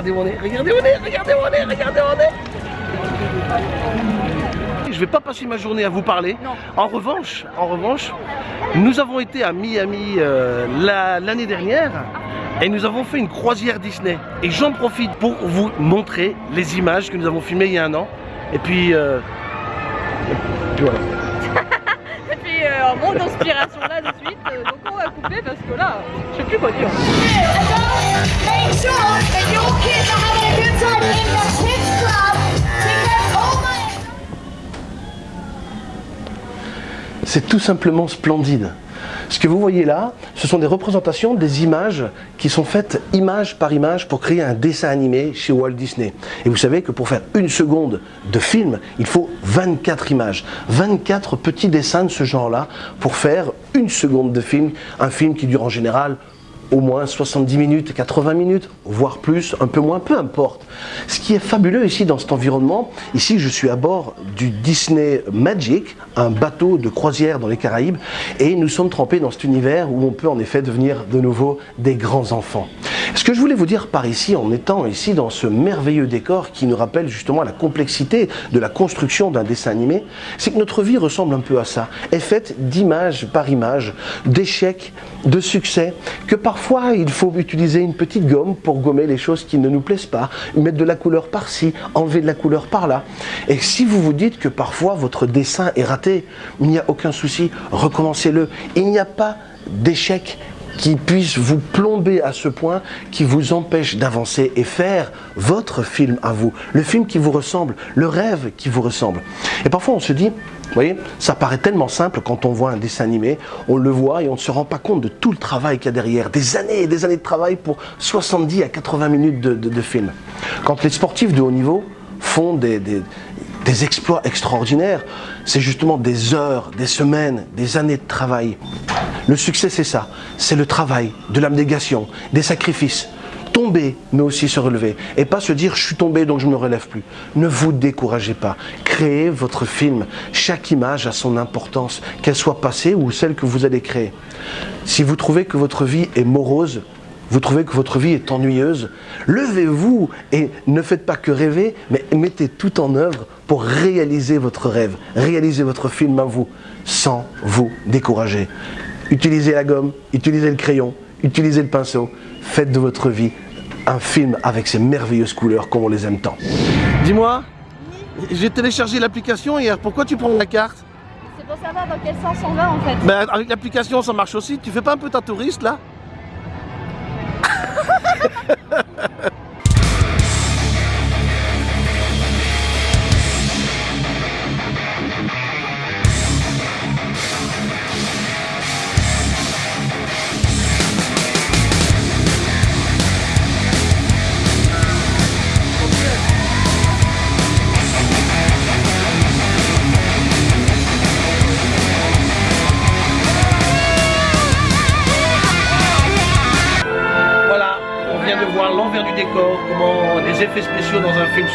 Regardez mon nez, regardez mon nez, regardez mon nez, regardez mon nez. Je vais pas passer ma journée à vous parler. Non. En revanche, en revanche, nous avons été à Miami euh, la- l'année dernière et nous avons fait une croisière Disney. Et j'en profite pour vous montrer les images que nous avons filmées il y a un an. Et puis, euh, et puis voilà. Un manque d'inspiration là de suite, euh, donc on va couper parce que là, je sais plus my C'est tout simplement splendide. Ce que vous voyez là, ce sont des représentations des images qui sont faites image par image pour créer un dessin animé chez Walt Disney. Et vous savez que pour faire une seconde de film, il faut 24 images, 24 petits dessins de ce genre-là pour faire une seconde de film, un film qui dure en général au moins 70 minutes, 80 minutes, voire plus, un peu moins, peu importe. Ce qui est fabuleux ici dans cet environnement, ici je suis à bord du Disney Magic, un bateau de croisière dans les Caraïbes, et nous sommes trempés dans cet univers où on peut en effet devenir de nouveau des grands enfants. Ce que je voulais vous dire par ici, en étant ici dans ce merveilleux décor qui nous rappelle justement la complexité de la construction d'un dessin animé, c'est que notre vie ressemble un peu à ça, est faite d'image par image, d'échecs, de succès, que parfois il faut utiliser une petite gomme pour gommer les choses qui ne nous plaisent pas, mettre de la couleur par-ci, enlever de la couleur par-là. Et si vous vous dites que parfois votre dessin est raté, il n'y a aucun souci, recommencez-le. Il n'y a pas d'échec qui puisse vous plomber à ce point, qui vous empêche d'avancer et faire votre film à vous, le film qui vous ressemble, le rêve qui vous ressemble. Et parfois on se dit, vous voyez, ça paraît tellement simple quand on voit un dessin animé, on le voit et on ne se rend pas compte de tout le travail qu'il y a derrière, des années et des années de travail pour 70 à 80 minutes de, film. Quand les sportifs de haut niveau font des- des exploits extraordinaires, c'est justement des heures, des semaines, des années de travail. Le succès, c'est ça. C'est le travail, de l'abnégation, des sacrifices. Tomber, mais aussi se relever. Et pas se dire, je suis tombé, donc je ne me relève plus. Ne vous découragez pas. Créez votre film. Chaque image a son importance, qu'elle soit passée ou celle que vous allez créer. Si vous trouvez que votre vie est morose, vous trouvez que votre vie est ennuyeuse, levez-vous et ne faites pas que rêver, mais mettez tout en œuvre pour réaliser votre rêve, réaliser votre film à vous, sans vous décourager. Utilisez la gomme, utilisez le crayon, utilisez le pinceau, faites de votre vie un film avec ces merveilleuses couleurs comme on les aime tant. Dis-moi, j'ai téléchargé l'application hier, pourquoi tu prends la carte? C'est pour savoir dans quel sens on va en fait. ben, Avec l'application ça marche aussi, tu fais pas un peu ta touriste là?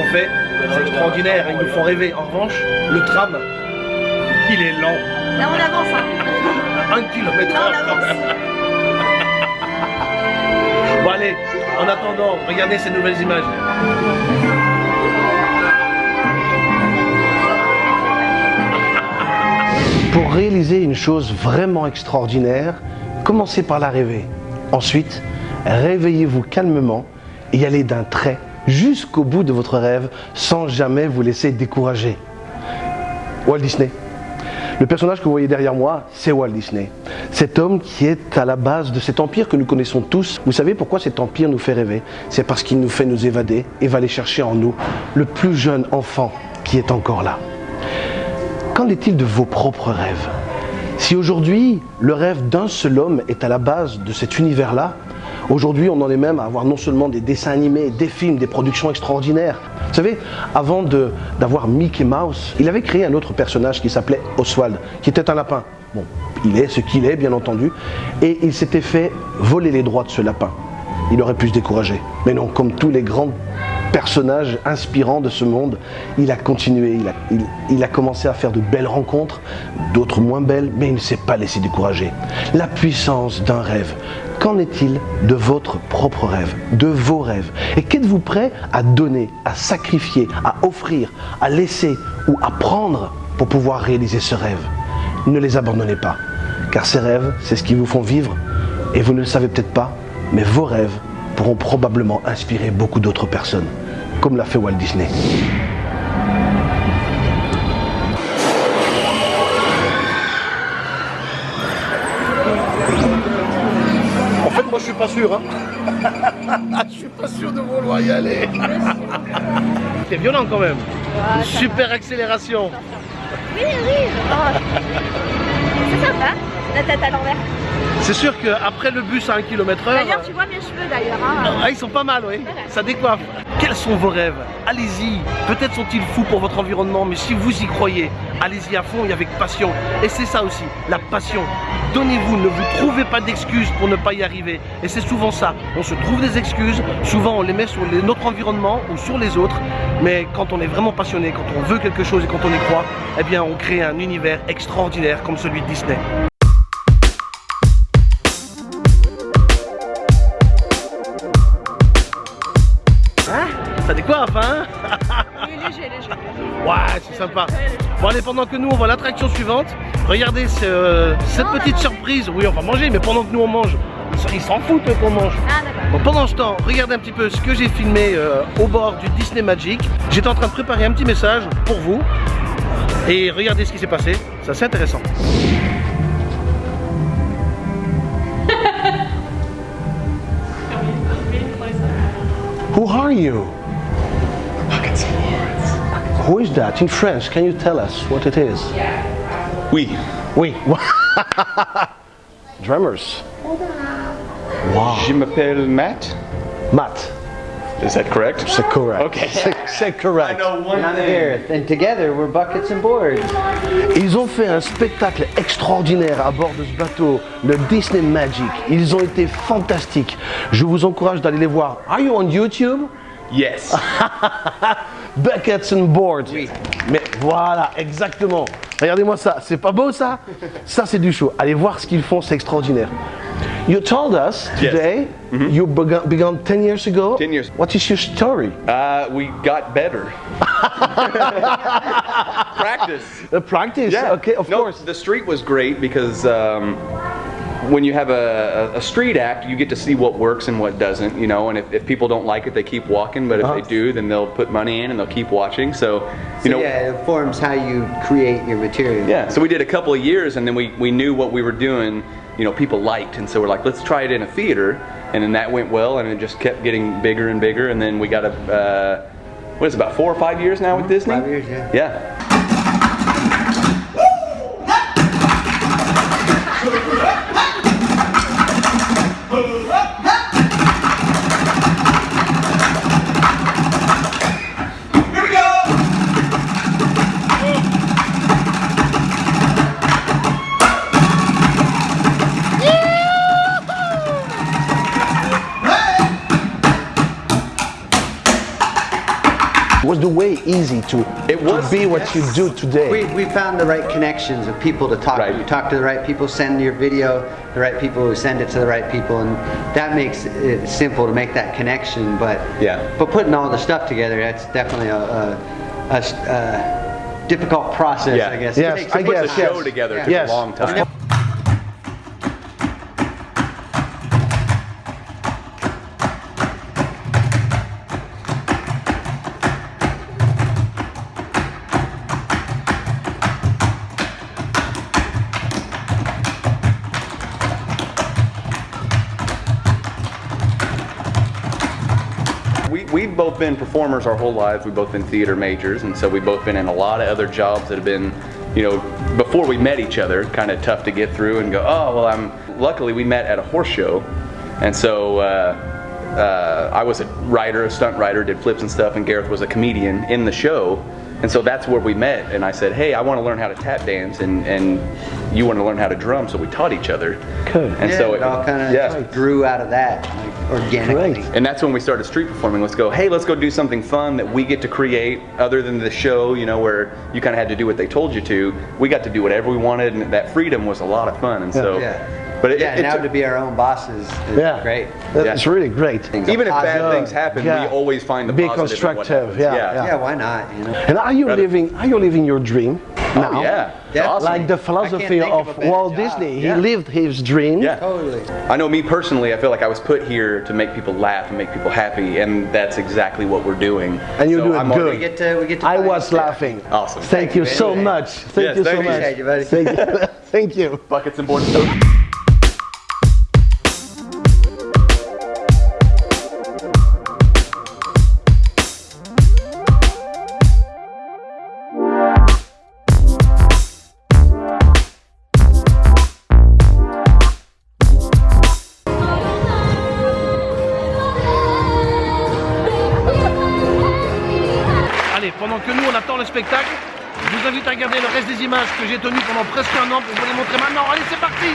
sont faits. C'est extraordinaire, ils nous font rêver. En revanche, le tram, il est lent. Là on avance hein. Un kilomètre Là, on avance. Bon allez, en attendant, regardez ces nouvelles images. Pour réaliser une chose vraiment extraordinaire, commencez par la rêver. Ensuite, réveillez-vous calmement et allez d'un trait jusqu'au bout de votre rêve sans jamais vous laisser décourager. Walt Disney. Le personnage que vous voyez derrière moi, c'est Walt Disney. Cet homme qui est à la base de cet empire que nous connaissons tous. Vous savez pourquoi cet empire nous fait rêver? C'est parce qu'il nous fait nous évader et va aller chercher en nous le plus jeune enfant qui est encore là. Qu'en est-il de vos propres rêves? Si aujourd'hui, le rêve d'un seul homme est à la base de cet univers-là, aujourd'hui on en est même à avoir non seulement des dessins animés, des films, des productions extraordinaires. Vous savez, avant d'avoir Mickey Mouse, il avait créé un autre personnage qui s'appelait Oswald, qui était un lapin. Bon, il est ce qu'il est, bien entendu, et il s'était fait voler les droits de ce lapin. Il aurait pu se décourager. Mais non, comme tous les grands personnage inspirant de ce monde, il a continué, il a, commencé à faire de belles rencontres, d'autres moins belles, mais il ne s'est pas laissé décourager. La puissance d'un rêve. Qu'en est-il de votre propre rêve, de vos rêves? Et qu'êtes-vous prêt à donner, à sacrifier, à offrir, à laisser ou à prendre pour pouvoir réaliser ce rêve? Ne les abandonnez pas, car ces rêves, c'est ce qui vous font vivre, et vous ne le savez peut-être pas, mais vos rêves pourront probablement inspirer beaucoup d'autres personnes, comme l'a fait Walt Disney. En fait, moi je suis pas sûr. Hein. je suis pas sûr de vouloir y aller. C'est violent quand même. Ah, super accélération. Oui, oui. oh. C'est sympa, la tête à l'envers. C'est sûr qu'après le bus à 1 km/h. D'ailleurs, tu vois mes cheveux d'ailleurs. hein. Ah, ils sont pas mal, oui. Ça décoiffe. Quels sont vos rêves? Allez-y. Peut-être sont-ils fous pour votre environnement, mais si vous y croyez, allez-y à fond et avec passion. Et c'est ça aussi, la passion. Donnez-vous, ne vous trouvez pas d'excuses pour ne pas y arriver. Et c'est souvent ça. On se trouve des excuses, souvent on les met sur notre environnement ou sur les autres. Mais quand on est vraiment passionné, quand on veut quelque chose et quand on y croit, eh bien on crée un univers extraordinaire comme celui de Disney. Pendant que nous on voit l'attraction suivante, regardez ce- euh, cette Non, petite surprise. Oui, on va manger, mais pendant que nous on mange, ils- s'en foutent qu'on mange. Ah. Bon, pendant ce temps, regardez un petit peu ce que j'ai filmé euh, au bord du Disney Magic. J'étais en train de préparer un petit message pour vous. Et regardez ce qui s'est passé. Ça, c'est intéressant. Who are you? Who is that? In French, can you tell us what it is? Oui. Oui. Drummers. Wow. Je m'appelle Matt. Matt. Is that correct? C'est correct. Okay. C'est- correct. one I'm Gareth, and together we're Buckets and Boards. Ils ont fait un spectacle extraordinaire à bord de ce bateau, le Disney Magic. Ils ont été fantastiques. Je vous encourage d'aller les voir. Are you on YouTube? Yes. Buckets and Boards. Mais voilà, exactement. Regardez-moi ça. C'est pas beau ça? Ça, c'est du show. Allez voir ce qu'ils font, c'est extraordinaire. You told us Yes. today you began, began 10 years ago. 10 years. What is your story? Uh, we got better. Practice. The practice? Okay, of no, course. The street was great because um, when you have a, a street act, you get to see what works and what doesn't, you know. And if, if people don't like it, they keep walking. But if Uh-huh. they do, then they'll put money in and they'll keep watching. So, you So know. yeah, it informs how you create your material. Yeah, so we did a couple of years and then we, we knew what we were doing, you know, people liked. And so we're like, let's try it in a theater. And then that went well and it just kept getting bigger and bigger. And then we got a, uh, what is it, about four or five years now with Disney? Five years, yeah. Yeah. Was the way easy to, It was, to be what you do today? We, we found the right connections of people to talk Right. to. You talk to the right people, send your video, the right people who send it to the right people, and that makes it simple to make that connection. But Yeah. but putting all the stuff together, that's definitely a difficult process, Yeah. I guess. Yes, It takes I a Put guess, the yes. show together Yeah. took Yes. a long time. Been performers our whole lives. We've both been theater majors, and so we've both been in a lot of other jobs that have been, you know, before we met each other, kind of tough to get through and go, oh, well, I'm. Luckily, we met at a horse show, and so uh, uh, I was a writer, a stunt writer, did flips and stuff, and Gareth was a comedian in the show. And so that's where we met. And I said, hey, I want to learn how to tap dance, and, and you want to learn how to drum. So we taught each other. Good. And yeah, so it all kind of yeah. grew out of that like, organically. Great. And that's when we started street performing. Let's go, hey, let's go do something fun that we get to create other than the show, you know, where you kind of had to do what they told you to. We got to do whatever we wanted, and that freedom was a lot of fun. And so, Yeah. But it, Yeah, it now to be our own bosses is Yeah. great. That's really great. even if bad things happen, Yeah. we always find the Be positive in what constructive, yeah, yeah. yeah. Yeah, why not? You know. And are you Brother. living are you living your dream oh, now? Oh, yeah. Yeah. Awesome. Like the philosophy of, of Walt job. Disney. Yeah. He lived his dream. Yeah. Totally. I know me personally, I feel like I was put here to make people laugh and make people happy, and that's exactly what we're doing. And you So do it I'm good. We get to we get to. I was out. laughing. Awesome. Thank you Thank you so much. Thank Yes, you so you. much. Appreciate you, buddy. Thank you. Thank you. Buckets and boards. Je vous invite à regarder le reste des images que j'ai tenues pendant presque un an pour vous les montrer maintenant. Allez, c'est parti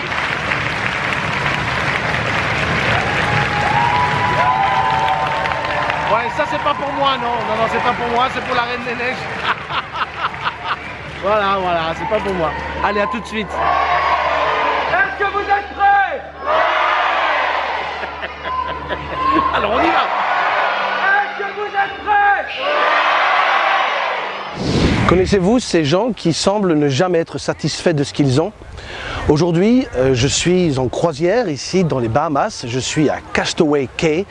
Ouais, ça c'est pas pour moi, non, non, non, c'est pas pour moi, c'est pour la Reine des Neiges. voilà, voilà, c'est pas pour moi. Allez, à tout de suite. Est-ce que vous êtes prêts? Alors on y va Est-ce que vous êtes prêts Connaissez-vous ces gens qui semblent ne jamais être satisfaits de ce qu'ils ont? Aujourd'hui, euh, je suis en croisière ici dans les Bahamas, je suis à Castaway Cay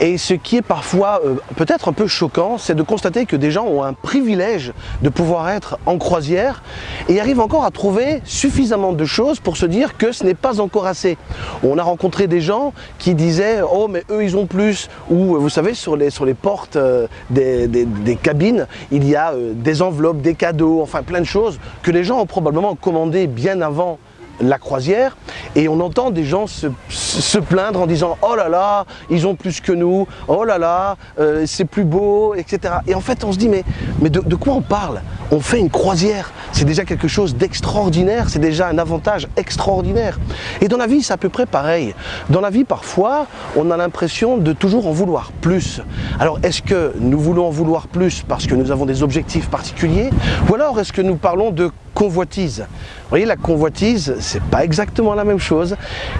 et ce qui est parfois euh, peut-être un peu choquant, c'est de constater que des gens ont un privilège de pouvoir être en croisière et arrivent encore à trouver suffisamment de choses pour se dire que ce n'est pas encore assez. On a rencontré des gens qui disaient « Oh mais eux ils ont plus » ou vous savez sur les, portes euh, des, cabines, il y a euh, des enveloppes, des cadeaux, enfin plein de choses que les gens ont probablement commandé bien avant la croisière et on entend des gens se, se plaindre en disant oh là là ils ont plus que nous oh là là euh, c'est plus beau etc et en fait on se dit mais, mais de, de quoi on parle? On fait une croisière c'est déjà quelque chose d'extraordinaire c'est déjà un avantage extraordinaire. Et dans la vie c'est à peu près pareil. Dans la vie parfois on a l'impression de toujours en vouloir plus. Alors est-ce que nous voulons en vouloir plus parce que nous avons des objectifs particuliers? Ou alors est-ce que nous parlons de convoitise. Vous voyez, la convoitise, c'est pas exactement la même chose.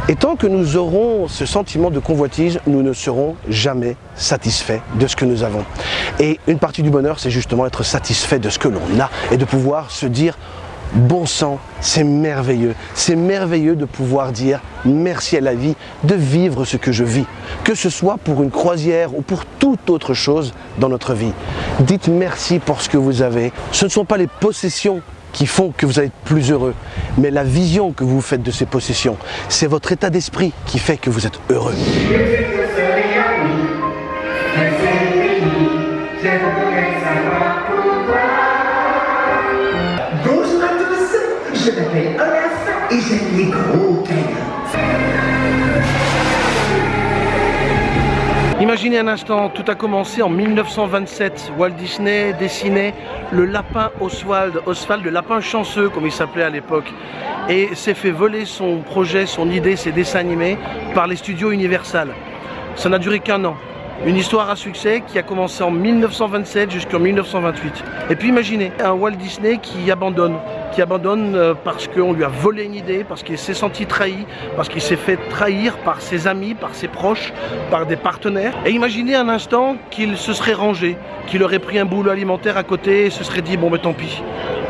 Et tant que nous aurons ce sentiment de convoitise, nous ne serons jamais satisfaits de ce que nous avons. Et une partie du bonheur, c'est justement être satisfait de ce que l'on a et de pouvoir se dire Bon sang, c'est merveilleux. C'est merveilleux de pouvoir dire merci à la vie, de vivre ce que je vis. Que ce soit pour une croisière ou pour toute autre chose dans notre vie. Dites merci pour ce que vous avez. Ce ne sont pas les possessions qui font que vous allez être plus heureux, mais la vision que vous faites de ces possessions. C'est votre état d'esprit qui fait que vous êtes heureux. Imaginez un instant, tout a commencé en 1927. Walt Disney dessinait le lapin Oswald, Oswald, le lapin chanceux comme il s'appelait à l'époque, et s'est fait voler son projet, son idée, ses dessins animés par les studios Universal. Ça n'a duré qu'un an. Une histoire à succès qui a commencé en 1927 jusqu'en 1928. Et puis imaginez un Walt Disney qui abandonne, qui abandonne euh, parce qu'on lui a volé une idée, parce qu'il s'est senti trahi, parce qu'il s'est fait trahir par ses amis, par ses proches, par des partenaires. Et imaginez un instant qu'il se serait rangé, qu'il aurait pris un boulot alimentaire à côté et se serait dit bon mais tant pis,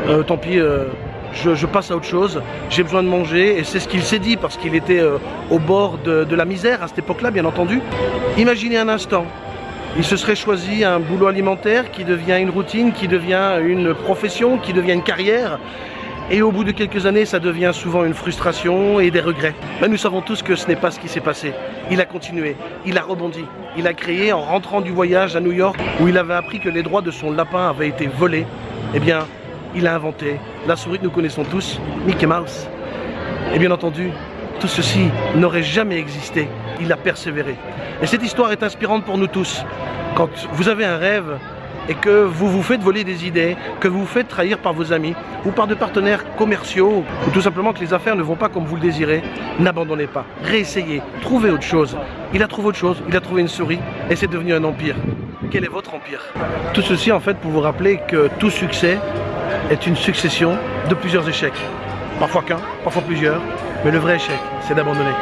Euh, tant pis. euh, je, passe à autre chose, j'ai besoin de manger, et c'est ce qu'il s'est dit parce qu'il était euh, au bord de, de la misère à cette époque-là, bien entendu. Imaginez un instant, il se serait choisi un boulot alimentaire qui devient une routine, qui devient une profession, qui devient une carrière, et au bout de quelques années, ça devient souvent une frustration et des regrets. Mais nous savons tous que ce n'est pas ce qui s'est passé. Il a continué, il a rebondi, il a créé en rentrant du voyage à New York où il avait appris que les droits de son lapin avaient été volés. Eh bien, il a inventé la souris que nous connaissons tous, Mickey Mouse. Et bien entendu, tout ceci n'aurait jamais existé. Il a persévéré. Et cette histoire est inspirante pour nous tous. Quand vous avez un rêve et que vous vous faites voler des idées, que vous vous faites trahir par vos amis ou par des partenaires commerciaux ou tout simplement que les affaires ne vont pas comme vous le désirez, n'abandonnez pas, réessayez, trouvez autre chose. Il a trouvé autre chose, il a trouvé une souris et c'est devenu un empire. Quel est votre empire? Tout ceci en fait pour vous rappeler que tout succès est une succession de plusieurs échecs. Parfois qu'un, parfois plusieurs, mais le vrai échec, c'est d'abandonner.